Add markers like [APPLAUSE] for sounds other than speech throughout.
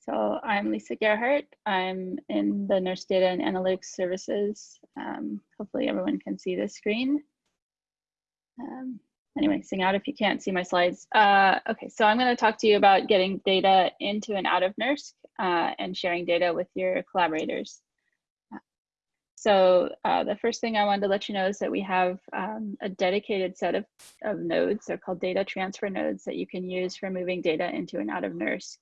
So I'm Lisa Gerhardt. I'm in the NERSC Data and Analytics Services. Um, hopefully everyone can see the screen. Um, anyway, sing out if you can't see my slides. Uh, okay, so I'm going to talk to you about getting data into and out of NERSC uh, and sharing data with your collaborators. So uh, the first thing I wanted to let you know is that we have um, a dedicated set of, of nodes. They're called data transfer nodes that you can use for moving data into and out of NERSC.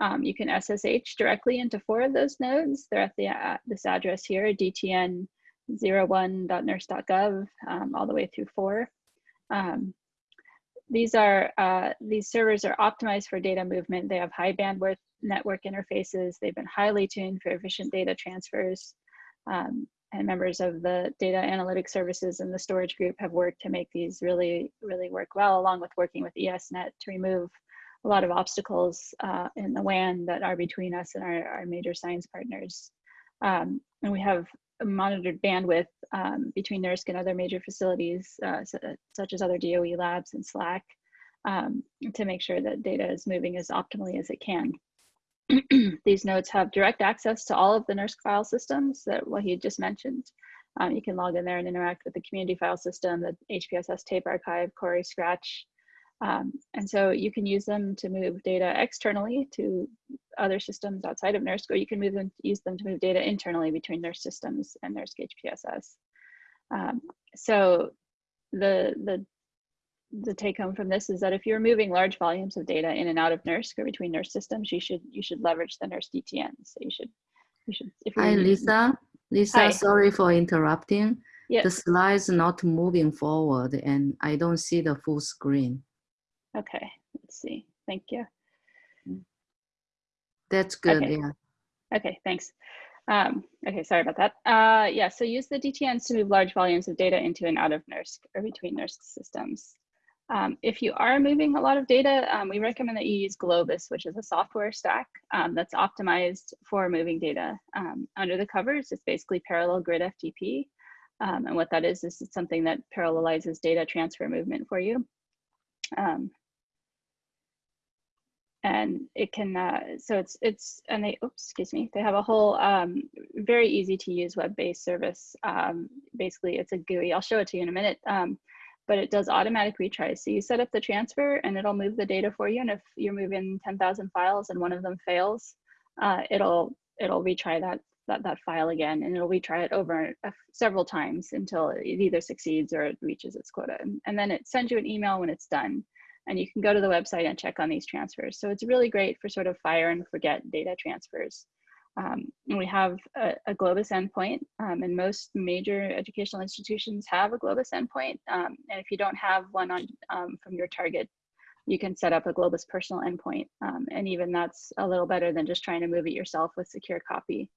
Um, you can SSH directly into four of those nodes. They're at the, uh, this address here, dtn01.nersc.gov, um, all the way through four. Um, these are uh, these servers are optimized for data movement. They have high bandwidth network interfaces. They've been highly tuned for efficient data transfers. Um, and members of the data analytics services and the storage group have worked to make these really, really work well, along with working with ESNet to remove a lot of obstacles uh, in the WAN that are between us and our, our major science partners. Um, and we have monitored bandwidth um, between NERSC and other major facilities, uh, so, such as other DOE labs and SLAC, um, to make sure that data is moving as optimally as it can. [CLEARS THROAT] These nodes have direct access to all of the NERSC file systems that Wahid just mentioned. Um, you can log in there and interact with the community file system, the HPSS tape archive, Cori Scratch. Um, and so you can use them to move data externally to other systems outside of NERSC, or you can move them, use them to move data internally between NERSC systems and NERSC HPSS. Um, so the, the the take home from this is that if you're moving large volumes of data in and out of NERSC or between NERSC systems, you should you should leverage the NERSC DTN. So you should you should. If Hi, Lisa. Lisa, Hi. sorry for interrupting. Yes. The slides not moving forward, and I don't see the full screen. Okay, let's see. Thank you. That's good. Okay. Yeah. Okay, thanks. Um, okay, sorry about that. Uh, yeah, so use the DTNs to move large volumes of data into and out of NERSC or between NERSC systems. Um, if you are moving a lot of data, um, we recommend that you use Globus, which is a software stack um, that's optimized for moving data. Um, under the covers, it's basically parallel grid FTP. Um, and what that is, is it's something that parallelizes data transfer movement for you. Um, and it can, uh, so it's, it's, and they, oops, excuse me, they have a whole very easy to use web-based service. basically, it's a GUI. I'll show it to you in a minute but it does automatic retries. So you set up the transfer and it'll move the data for you. And if you're moving 10,000 files and one of them fails, uh, it'll it'll retry that, that, that file again and it'll retry it over several times until it either succeeds or it reaches its quota. And, and then it sends you an email when it's done and you can go to the website and check on these transfers. So it's really great for sort of fire and forget data transfers. Um, we have a, a Globus endpoint, um, and most major educational institutions have a Globus endpoint. Um, and if you don't have one on um, from your target, you can set up a Globus personal endpoint. Um, and even that's a little better than just trying to move it yourself with secure copy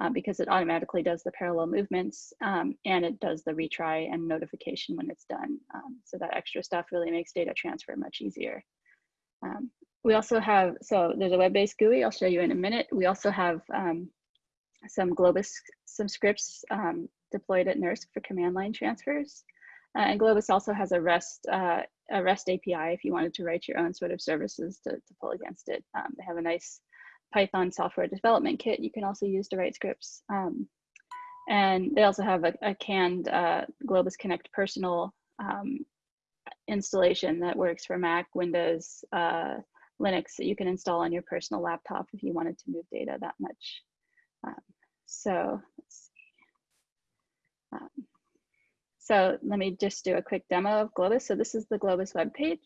uh, because it automatically does the parallel movements and it does the retry and notification when it's done. so that extra stuff really makes data transfer much easier. Um, we also have, so there's a web-based GUI I'll show you in a minute. We also have um, some Globus, some scripts um, deployed at NERSC for command line transfers. Uh, and Globus also has a REST, uh, a REST API if you wanted to write your own sort of services to, to pull against it. Um, they have a nice Python software development kit you can also use to write scripts. Um, and they also have a, a canned uh, Globus Connect personal um, installation that works for Mac, Windows, uh, Linux that you can install on your personal laptop if you wanted to move data that much. Um, so let's see. Um, so let me just do a quick demo of Globus. So this is the Globus webpage.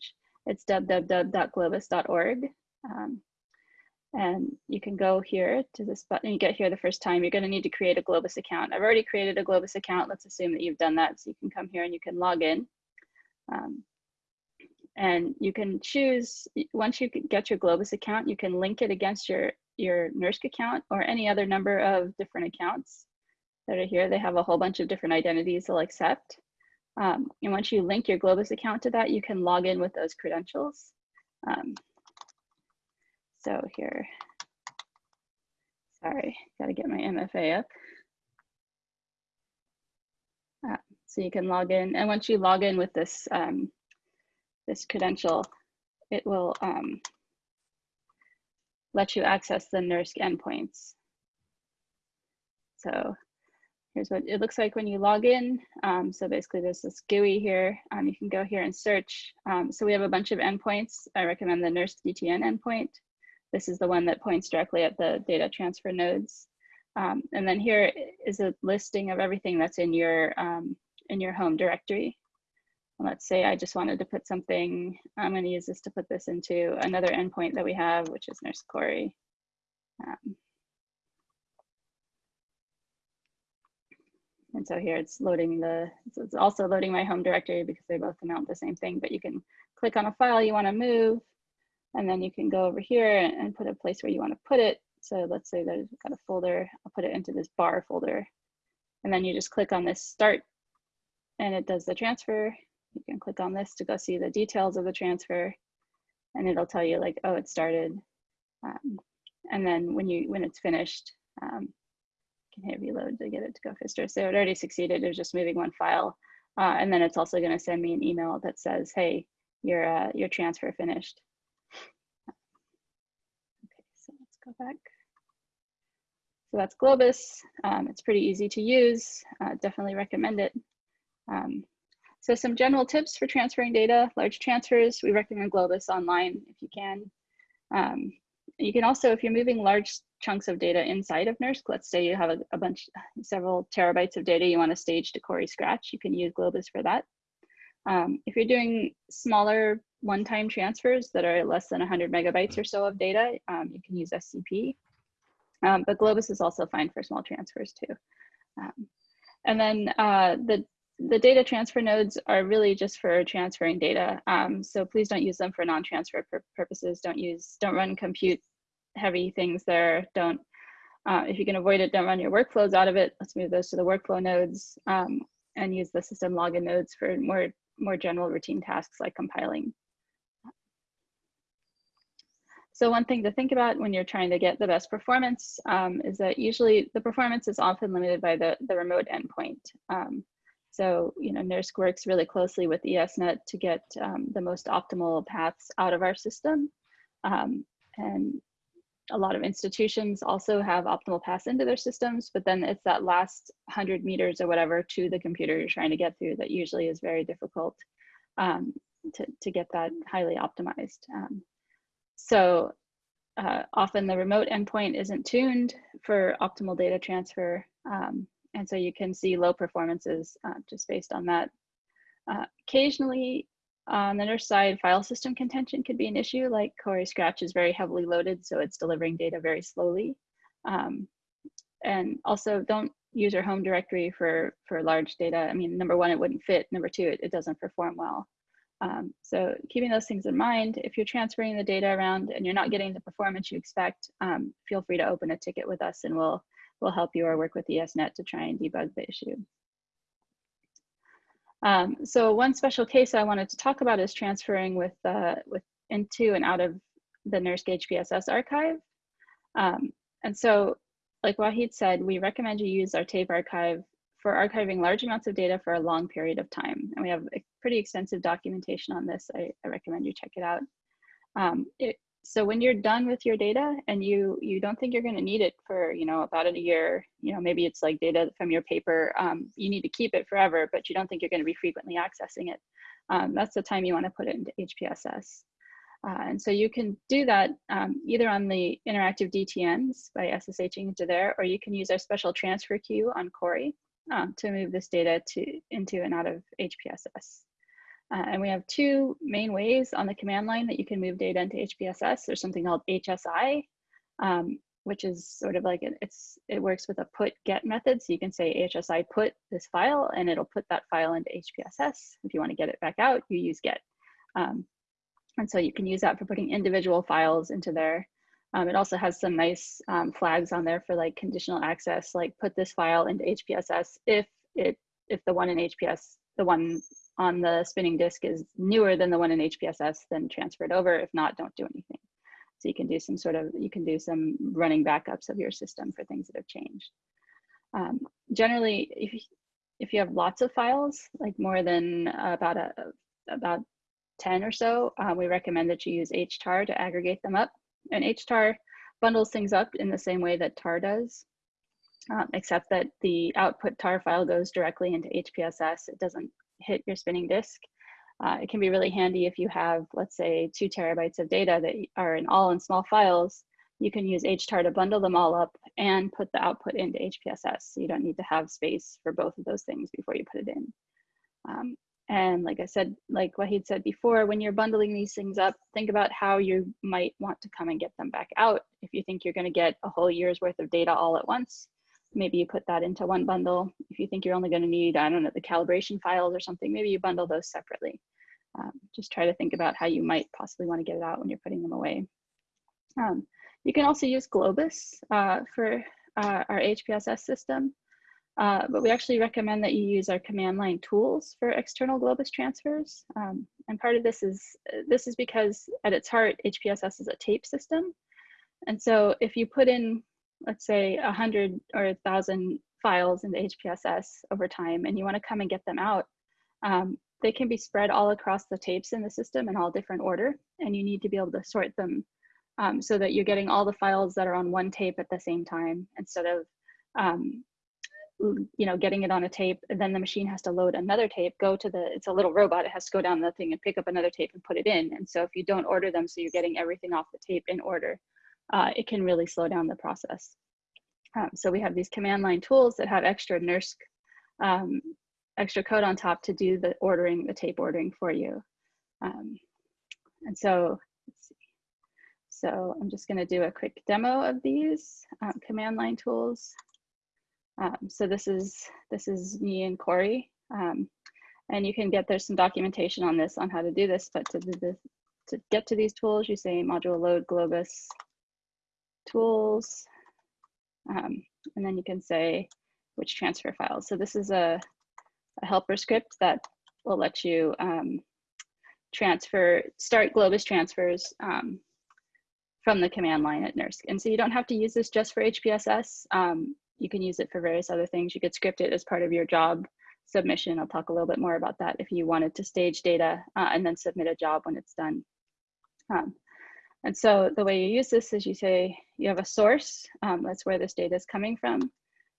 It's www.globus.org. Um, and you can go here to this button. You get here the first time. You're going to need to create a Globus account. I've already created a Globus account. Let's assume that you've done that. So you can come here and you can log in. Um, and you can choose, once you get your Globus account, you can link it against your, your NERSC account or any other number of different accounts that are here. They have a whole bunch of different identities they'll accept. Um, and once you link your Globus account to that, you can log in with those credentials. Um, so here, sorry, gotta get my MFA up. Uh, so you can log in, and once you log in with this um, this credential, it will um, let you access the NERSC endpoints. So here's what it looks like when you log in. Um, so basically there's this GUI here. Um, you can go here and search. Um, so we have a bunch of endpoints. I recommend the NERSC DTN endpoint. This is the one that points directly at the data transfer nodes. Um, and then here is a listing of everything that's in your um, in your home directory. let's say I just wanted to put something, I'm going to use this to put this into another endpoint that we have, which is NERSC Cori. Um, and so here it's loading the, so it's also loading my home directory because they both amount the same thing, but you can click on a file you want to move, and then you can go over here and, put a place where you want to put it. So let's say that I've got a folder, I'll put it into this bar folder. And then you just click on this start and it does the transfer. You can click on this to go see the details of the transfer and it'll tell you like, oh, it started. Um, and then when you when it's finished, um, you can hit reload to get it to go faster. So it already succeeded. It was just moving one file. Uh, and then it's also going to send me an email that says, hey, your, uh, your transfer finished. Okay, so let's go back. So that's Globus. Um, it's pretty easy to use. Uh, definitely recommend it. Um, so some general tips for transferring data, large transfers, we recommend Globus online if you can. Um, you can also, if you're moving large chunks of data inside of NERSC, let's say you have a, a bunch, several terabytes of data you want to stage to Cori Scratch, you can use Globus for that. Um, if you're doing smaller one-time transfers that are less than 100 megabytes or so of data, um, you can use SCP. Um, but Globus is also fine for small transfers too. Um, and then uh, the the data transfer nodes are really just for transferring data. Um, so please don't use them for non-transfer pur purposes. Don't use, don't run compute heavy things there. Don't, uh, if you can avoid it, don't run your workflows out of it. Let's move those to the workflow nodes um, and use the system login nodes for more, more general routine tasks like compiling. So one thing to think about when you're trying to get the best performance um, is that usually the performance is often limited by the, the remote endpoint. Um, so, you know, NERSC works really closely with ESNet to get um, the most optimal paths out of our system. Um, and a lot of institutions also have optimal paths into their systems, but then it's that last 100 meters or whatever to the computer you're trying to get through that usually is very difficult um, to, to get that highly optimized. Um, so uh, often the remote endpoint isn't tuned for optimal data transfer. Um, and so you can see low performances uh, just based on that. Uh, occasionally, on the NERSC side, file system contention could be an issue, like Cori Scratch is very heavily loaded, so it's delivering data very slowly. Um, and also don't use your home directory for, for large data. I mean, number one, it wouldn't fit. Number two, it, it doesn't perform well. Um, so keeping those things in mind, if you're transferring the data around and you're not getting the performance you expect, um, feel free to open a ticket with us and we'll we'll help you or work with ESNet to try and debug the issue. Um, so one special case I wanted to talk about is transferring with, uh, with into and out of the NERSC HPSS archive. Um, and so like Wahid said, we recommend you use our tape archive for archiving large amounts of data for a long period of time. And we have a pretty extensive documentation on this. I, I recommend you check it out. Um, it, so when you're done with your data and you you don't think you're going to need it for you know about a year you know maybe it's like data from your paper um, you need to keep it forever but you don't think you're going to be frequently accessing it um, that's the time you want to put it into hpss uh, and so you can do that um, either on the interactive DTNs by SSHing into there, or you can use our special transfer queue on Cori um, to move this data to into and out of HPSS. Uh, and we have two main ways on the command line that you can move data into HPSS. There's something called HSI, um, which is sort of like it's it works with a put get method. So you can say HSI put this file and it'll put that file into HPSS. If you want to get it back out, you use get. Um, and so you can use that for putting individual files into there. Um, it also has some nice um, flags on there for like conditional access, like put this file into HPSS if it if the one in HPS, the one on the spinning disk is newer than the one in HPSS, then transfer it over. If not, don't do anything. So you can do some sort of, you can do some running backups of your system for things that have changed. Um, generally, if, if you have lots of files, like more than about a, about 10 or so, uh, we recommend that you use HTAR to aggregate them up. And HTAR bundles things up in the same way that tar does um, except that the output tar file goes directly into hpss it doesn't hit your spinning disk. Uh, it can be really handy if you have let's say two terabytes of data that are in all in small files. You can use htar to bundle them all up and put the output into hpss so you don't need to have space for both of those things before you put it in. Um, and like I said, like Wahid said before, when you're bundling these things up, think about how you might want to come and get them back out. If you think you're going to get a whole year's worth of data all at once, maybe you put that into one bundle. If you think you're only going to need, I don't know, the calibration files or something, maybe you bundle those separately. Um, just try to think about how you might possibly want to get it out when you're putting them away. Um, you can also use Globus uh, for uh, our HPSS system. Uh, but we actually recommend that you use our command line tools for external Globus transfers. Um, and part of this is, this is because at its heart, HPSS is a tape system. And so if you put in, let's say a hundred or a thousand files into HPSS over time and you wanna come and get them out, um, they can be spread all across the tapes in the system in all different order. And you need to be able to sort them um, so that you're getting all the files that are on one tape at the same time instead of um, you know, getting it on a tape, then the machine has to load another tape, go to the, it's a little robot, it has to go down the thing and pick up another tape and put it in. And so if you don't order them, so you're getting everything off the tape in order, uh, it can really slow down the process. Um, so we have these command line tools that have extra NERSC, um, extra code on top to do the ordering, the tape ordering for you. Um, and so, let's see. So I'm just gonna do a quick demo of these um, command line tools. Um, so this is this is me and Cori, um, and you can get there's some documentation on this on how to do this. But to do this, to get to these tools, you say module load globus tools, um, and then you can say which transfer files. So this is a, a helper script that will let you um, transfer start globus transfers um, from the command line at NERSC. And so you don't have to use this just for HPSS. Um, you can use it for various other things. You could script it as part of your job submission. I'll talk a little bit more about that if you wanted to stage data uh, and then submit a job when it's done. Um, and so the way you use this is you say you have a source, um, that's where this data is coming from.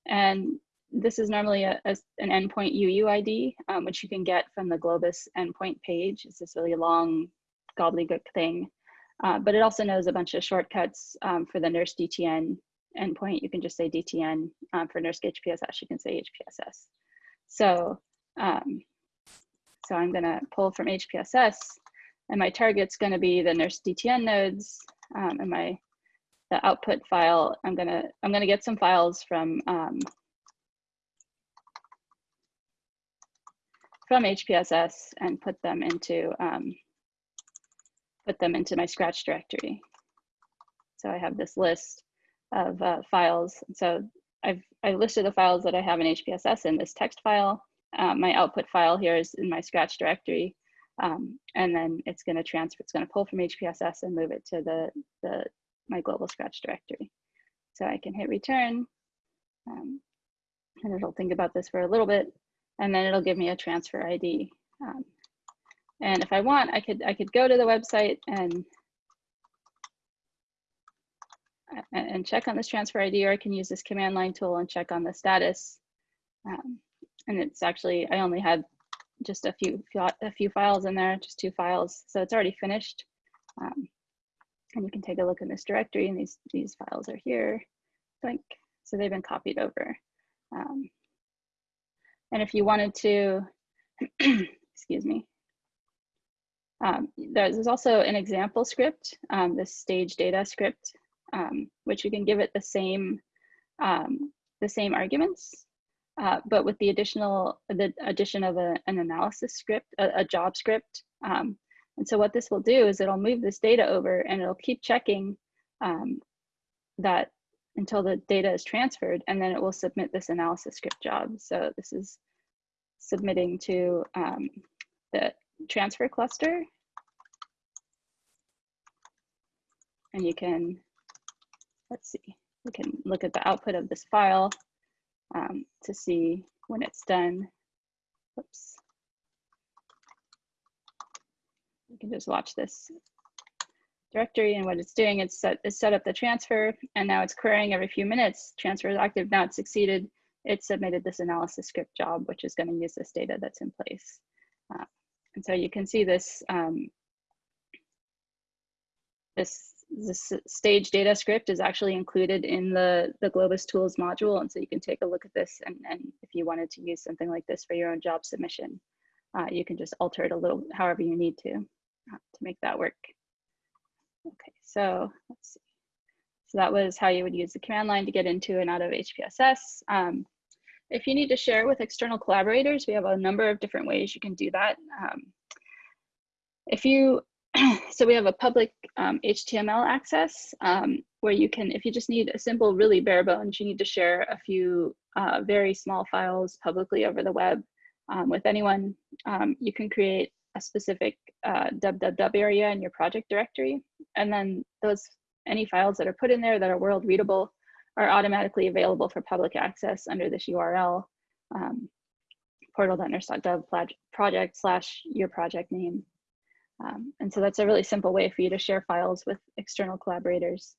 And this is normally a, a, an endpoint UUID, um, which you can get from the Globus endpoint page. It's this really long gobbledygook thing. Uh, but it also knows a bunch of shortcuts um, for the NERSC DTN endpoint, you can just say DTN. Um, for NERSC HPSS, you can say HPSS. So, um, so I'm gonna pull from HPSS and my target's gonna be the NERSC DTN nodes um, and my the output file, I'm gonna, I'm gonna get some files from um, from HPSS and put them into um, put them into my scratch directory. So I have this list of uh, files. So I've I've listed the files that I have in HPSS in this text file. Um, my output file here is in my Scratch directory. Um, and then it's going to transfer, it's going to pull from HPSS and move it to the, the my global Scratch directory. So I can hit return um, and it'll think about this for a little bit and then it'll give me a transfer ID. Um, and if I want, I could I could go to the website and and check on this transfer ID, or I can use this command line tool and check on the status. Um, and it's actually, I only had just a few, a few files in there, just two files. So it's already finished. Um, and you can take a look in this directory and these, these files are here. Like, so they've been copied over. Um, and if you wanted to, [CLEARS THROAT] excuse me, um, there's also an example script, um, this stage data script um, which you can give it the same um, the same arguments, uh, but with the additional the addition of a, an analysis script, a, a job script. Um, and so what this will do is it'll move this data over and it'll keep checking um, that until the data is transferred, and then it will submit this analysis script job. So this is submitting to um, the transfer cluster. And you can let's see, we can look at the output of this file um, to see when it's done. Oops. You can just watch this directory and what it's doing, it's set, it's set up the transfer and now it's querying every few minutes, transfer is active, now it's succeeded, it submitted this analysis script job, which is gonna use this data that's in place. Uh, and so you can see this, um, this, this stage data script is actually included in the, the Globus tools module. And so you can take a look at this and, and if you wanted to use something like this for your own job submission, uh, you can just alter it a little however you need to uh, to make that work. Okay, so let's see. So that was how you would use the command line to get into and out of HPSS. Um, if you need to share with external collaborators, we have a number of different ways you can do that. Um, if you, [CLEARS THROAT] so we have a public um, HTML access um, where you can, if you just need a simple, really bare bones, you need to share a few uh, very small files publicly over the web um, with anyone, um, you can create a specific uh, www area in your project directory. And then those any files that are put in there that are world readable are automatically available for public access under this URL, um, portal.nersc.gov project slash your project name. Um, and so that's a really simple way for you to share files with external collaborators.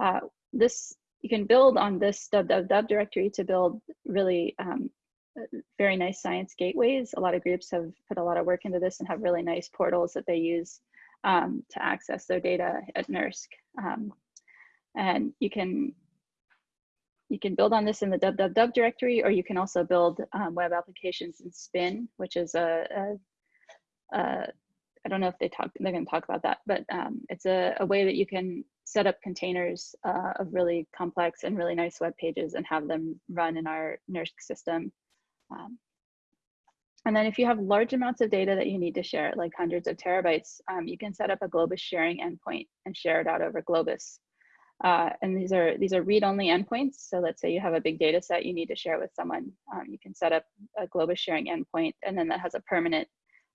Uh, this you can build on this www directory to build really um, very nice science gateways. A lot of groups have put a lot of work into this and have really nice portals that they use um, to access their data at NERSC. Um, and you can you can build on this in the www directory, or you can also build um, web applications in Spin, which is a, a, a I don't know if they talk, they're going to talk about that, but um, it's a, a, way that you can set up containers uh, of really complex and really nice web pages and have them run in our NERSC system. Um, and then if you have large amounts of data that you need to share, like hundreds of terabytes, um, you can set up a Globus sharing endpoint and share it out over Globus. Uh, and these are these are read-only endpoints. So let's say you have a big data set you need to share with someone. Um, you can set up a Globus sharing endpoint, and then that has a permanent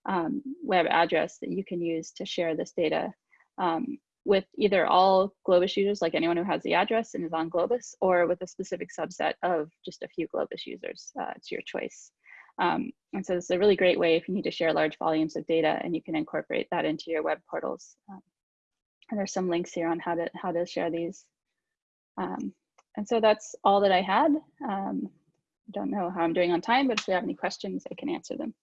um, web address that you can use to share this data um, with either all Globus users, like anyone who has the address and is on Globus, or with a specific subset of just a few Globus users. Uh, it's your choice. Um, and so it's a really great way if you need to share large volumes of data and you can incorporate that into your web portals. Um, and there's some links here on how to, how to share these. Um, and so that's all that I had. Um, I don't know how I'm doing on time, but if you have any questions, I can answer them.